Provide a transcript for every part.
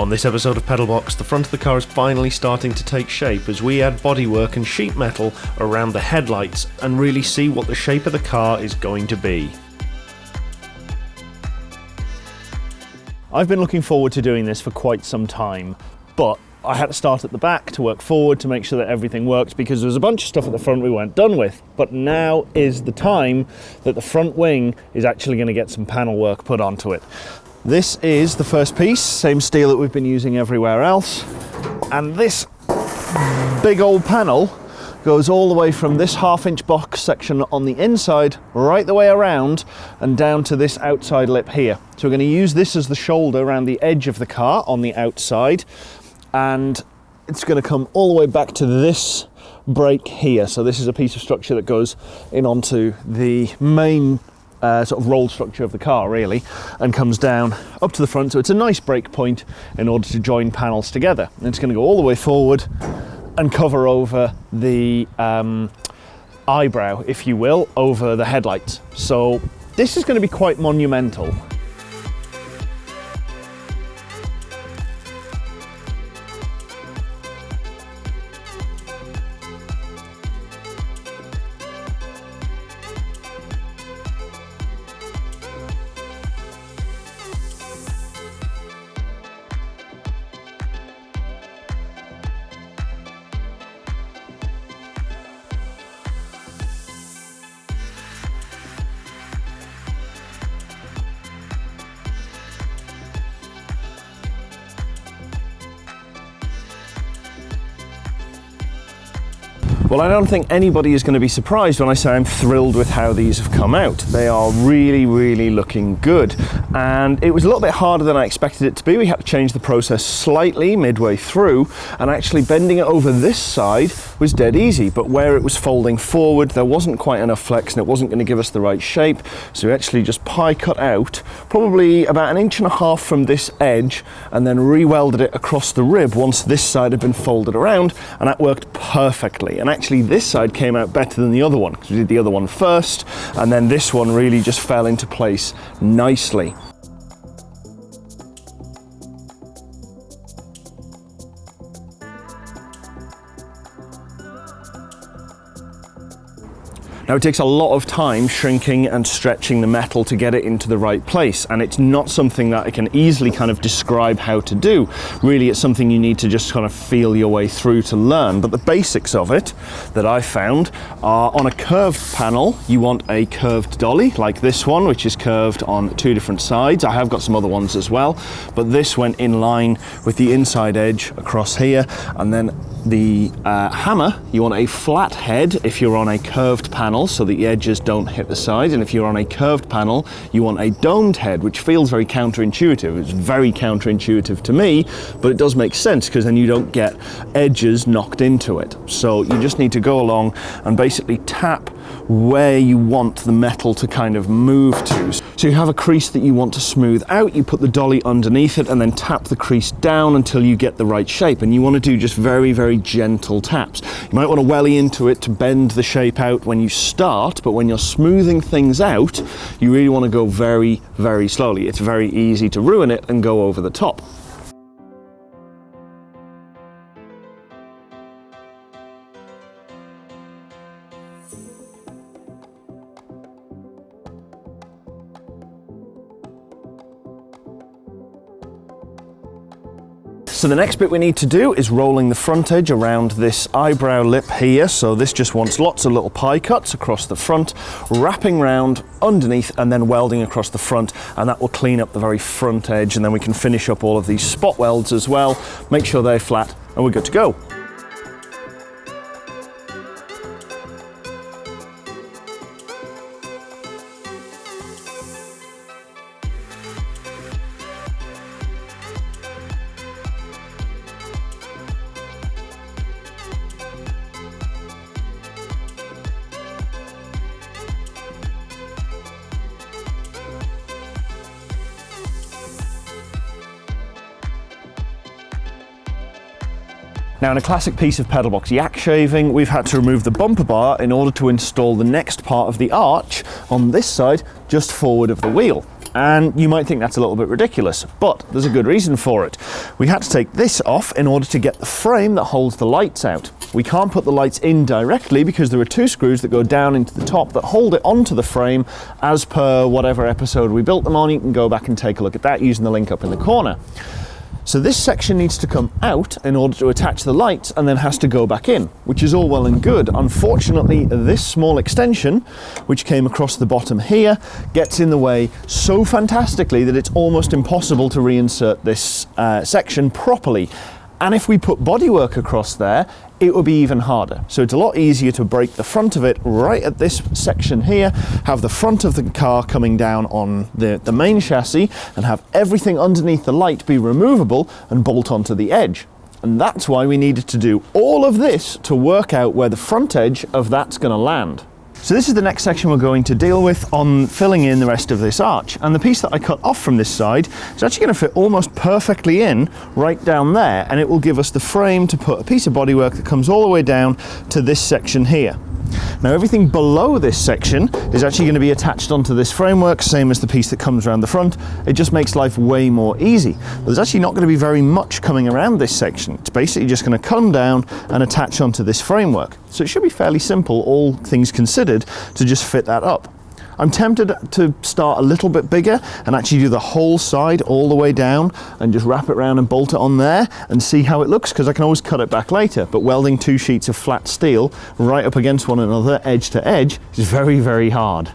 On this episode of Pedalbox, the front of the car is finally starting to take shape as we add bodywork and sheet metal around the headlights and really see what the shape of the car is going to be. I've been looking forward to doing this for quite some time, but I had to start at the back to work forward to make sure that everything worked because there was a bunch of stuff at the front we weren't done with. But now is the time that the front wing is actually going to get some panel work put onto it. This is the first piece, same steel that we've been using everywhere else. And this big old panel goes all the way from this half inch box section on the inside right the way around and down to this outside lip here. So we're going to use this as the shoulder around the edge of the car on the outside and it's going to come all the way back to this break here. So this is a piece of structure that goes in onto the main uh, sort of roll structure of the car really and comes down up to the front. So it's a nice break point in order to join panels together. And it's going to go all the way forward and cover over the um, eyebrow, if you will, over the headlights. So this is going to be quite monumental. Well, I don't think anybody is going to be surprised when I say I'm thrilled with how these have come out. They are really, really looking good. And it was a little bit harder than I expected it to be. We had to change the process slightly midway through, and actually bending it over this side was dead easy. But where it was folding forward, there wasn't quite enough flex and it wasn't going to give us the right shape. So we actually just pie cut out probably about an inch and a half from this edge and then re-welded it across the rib once this side had been folded around, and that worked perfectly. And actually this side came out better than the other one because we did the other one first and then this one really just fell into place nicely. Now it takes a lot of time shrinking and stretching the metal to get it into the right place and it's not something that I can easily kind of describe how to do. Really it's something you need to just kind of feel your way through to learn but the basics of it that I found are on a curved panel you want a curved dolly like this one which is curved on two different sides. I have got some other ones as well but this went in line with the inside edge across here and then the uh, hammer you want a flat head if you're on a curved panel so that the edges don't hit the side. And if you're on a curved panel, you want a domed head, which feels very counterintuitive. It's very counterintuitive to me, but it does make sense because then you don't get edges knocked into it. So you just need to go along and basically tap where you want the metal to kind of move to. So you have a crease that you want to smooth out, you put the dolly underneath it and then tap the crease down until you get the right shape. And you want to do just very, very gentle taps. You might want to welly into it to bend the shape out when you start, but when you're smoothing things out, you really want to go very, very slowly. It's very easy to ruin it and go over the top. So the next bit we need to do is rolling the front edge around this eyebrow lip here. So this just wants lots of little pie cuts across the front, wrapping round underneath and then welding across the front. And that will clean up the very front edge. And then we can finish up all of these spot welds as well, make sure they're flat and we're good to go. Now in a classic piece of pedal box yak shaving, we've had to remove the bumper bar in order to install the next part of the arch on this side, just forward of the wheel. And you might think that's a little bit ridiculous, but there's a good reason for it. We had to take this off in order to get the frame that holds the lights out. We can't put the lights in directly because there are two screws that go down into the top that hold it onto the frame as per whatever episode we built them on. You can go back and take a look at that using the link up in the corner. So this section needs to come out in order to attach the lights and then has to go back in, which is all well and good. Unfortunately, this small extension, which came across the bottom here, gets in the way so fantastically that it's almost impossible to reinsert this uh, section properly. And if we put bodywork across there, it would be even harder. So it's a lot easier to break the front of it right at this section here, have the front of the car coming down on the, the main chassis and have everything underneath the light be removable and bolt onto the edge. And that's why we needed to do all of this to work out where the front edge of that's going to land. So this is the next section we're going to deal with on filling in the rest of this arch. And the piece that I cut off from this side is actually going to fit almost perfectly in right down there. And it will give us the frame to put a piece of bodywork that comes all the way down to this section here. Now everything below this section is actually going to be attached onto this framework, same as the piece that comes around the front. It just makes life way more easy. But there's actually not going to be very much coming around this section. It's basically just going to come down and attach onto this framework. So it should be fairly simple, all things considered, to just fit that up. I'm tempted to start a little bit bigger and actually do the whole side all the way down and just wrap it around and bolt it on there and see how it looks because I can always cut it back later. But welding two sheets of flat steel right up against one another, edge to edge, is very, very hard.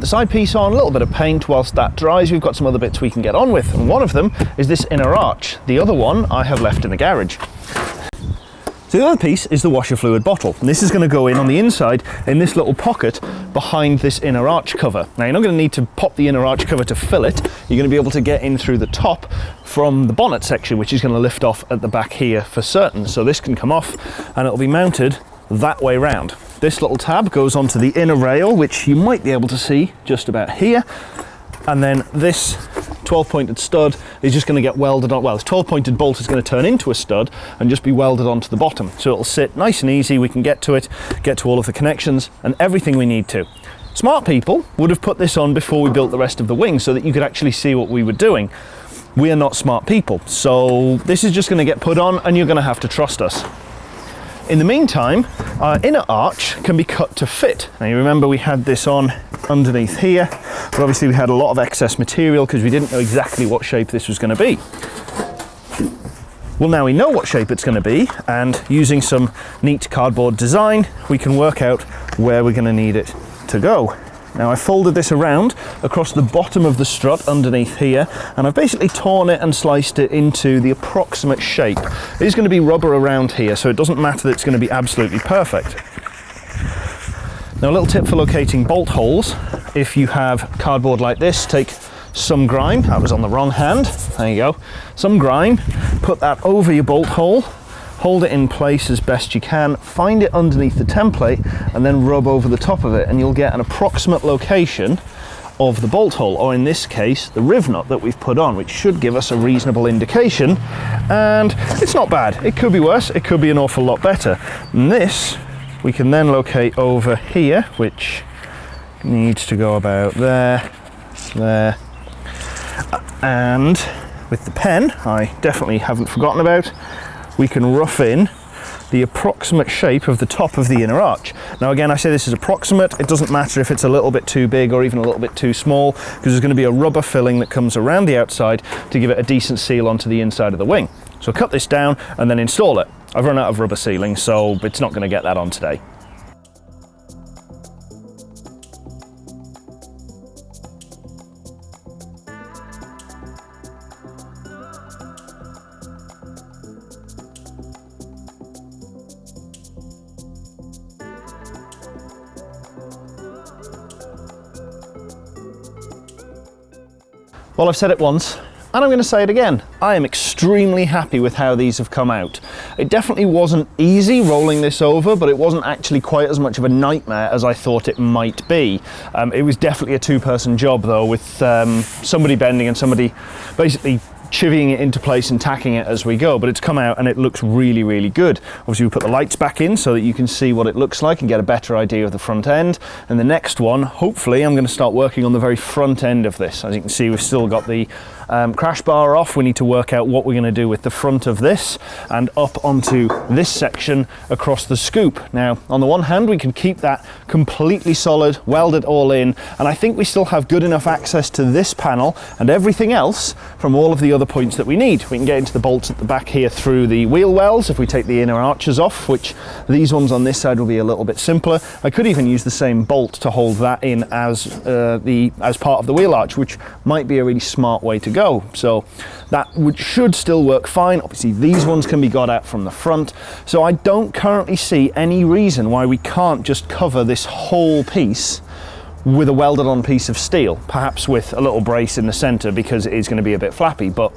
So the side piece on, a little bit of paint whilst that dries, we've got some other bits we can get on with. And one of them is this inner arch. The other one I have left in the garage. So the other piece is the washer fluid bottle. And this is going to go in on the inside in this little pocket behind this inner arch cover. Now you're not going to need to pop the inner arch cover to fill it. You're going to be able to get in through the top from the bonnet section, which is going to lift off at the back here for certain. So this can come off and it'll be mounted that way round. This little tab goes onto the inner rail, which you might be able to see just about here. And then this 12 pointed stud is just going to get welded on. Well, this 12 pointed bolt is going to turn into a stud and just be welded onto the bottom. So it'll sit nice and easy. We can get to it, get to all of the connections and everything we need to. Smart people would have put this on before we built the rest of the wing so that you could actually see what we were doing. We are not smart people. So this is just going to get put on and you're going to have to trust us. In the meantime, our inner arch can be cut to fit. Now you remember we had this on underneath here, but obviously we had a lot of excess material because we didn't know exactly what shape this was going to be. Well, now we know what shape it's going to be, and using some neat cardboard design, we can work out where we're going to need it to go. Now I folded this around across the bottom of the strut underneath here and I've basically torn it and sliced it into the approximate shape. It is going to be rubber around here so it doesn't matter that it's going to be absolutely perfect. Now a little tip for locating bolt holes, if you have cardboard like this, take some grime, that was on the wrong hand, there you go, some grime, put that over your bolt hole hold it in place as best you can, find it underneath the template and then rub over the top of it and you'll get an approximate location of the bolt hole, or in this case, the riv nut that we've put on, which should give us a reasonable indication. And it's not bad. It could be worse. It could be an awful lot better. And this, we can then locate over here, which needs to go about there, there. And with the pen, I definitely haven't forgotten about, we can rough in the approximate shape of the top of the inner arch. Now again, I say this is approximate. It doesn't matter if it's a little bit too big or even a little bit too small, because there's going to be a rubber filling that comes around the outside to give it a decent seal onto the inside of the wing. So cut this down and then install it. I've run out of rubber sealing, so it's not going to get that on today. Well, I've said it once, and I'm going to say it again. I am extremely happy with how these have come out. It definitely wasn't easy rolling this over, but it wasn't actually quite as much of a nightmare as I thought it might be. Um, it was definitely a two-person job though, with um, somebody bending and somebody basically chivying it into place and tacking it as we go, but it's come out and it looks really, really good. Obviously we put the lights back in so that you can see what it looks like and get a better idea of the front end. And the next one, hopefully I'm gonna start working on the very front end of this. As you can see, we've still got the um, crash bar off. We need to work out what we're gonna do with the front of this and up onto this section across the scoop. Now, on the one hand, we can keep that completely solid, weld it all in, and I think we still have good enough access to this panel and everything else from all of the other points that we need. We can get into the bolts at the back here through the wheel wells if we take the inner arches off, which these ones on this side will be a little bit simpler. I could even use the same bolt to hold that in as uh, the as part of the wheel arch, which might be a really smart way to go. So that would, should still work fine. Obviously these ones can be got out from the front. So I don't currently see any reason why we can't just cover this whole piece with a welded on piece of steel, perhaps with a little brace in the center because it is going to be a bit flappy, but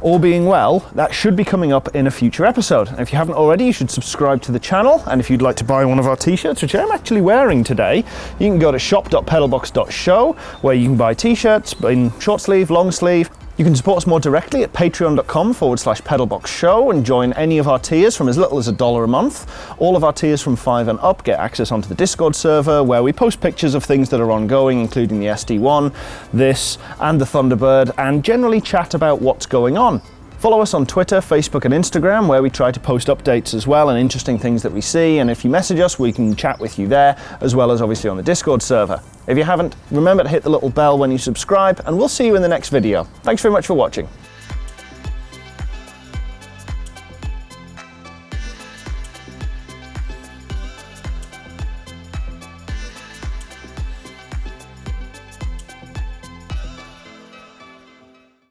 all being well, that should be coming up in a future episode. And if you haven't already, you should subscribe to the channel. And if you'd like to buy one of our t-shirts, which I'm actually wearing today, you can go to shop.pedalbox.show where you can buy t-shirts in short sleeve, long sleeve, you can support us more directly at patreon.com forward slash pedalbox show and join any of our tiers from as little as a dollar a month. All of our tiers from five and up get access onto the Discord server where we post pictures of things that are ongoing, including the SD1, this, and the Thunderbird, and generally chat about what's going on. Follow us on Twitter, Facebook and Instagram where we try to post updates as well and interesting things that we see and if you message us we can chat with you there as well as obviously on the Discord server. If you haven't, remember to hit the little bell when you subscribe and we'll see you in the next video. Thanks very much for watching.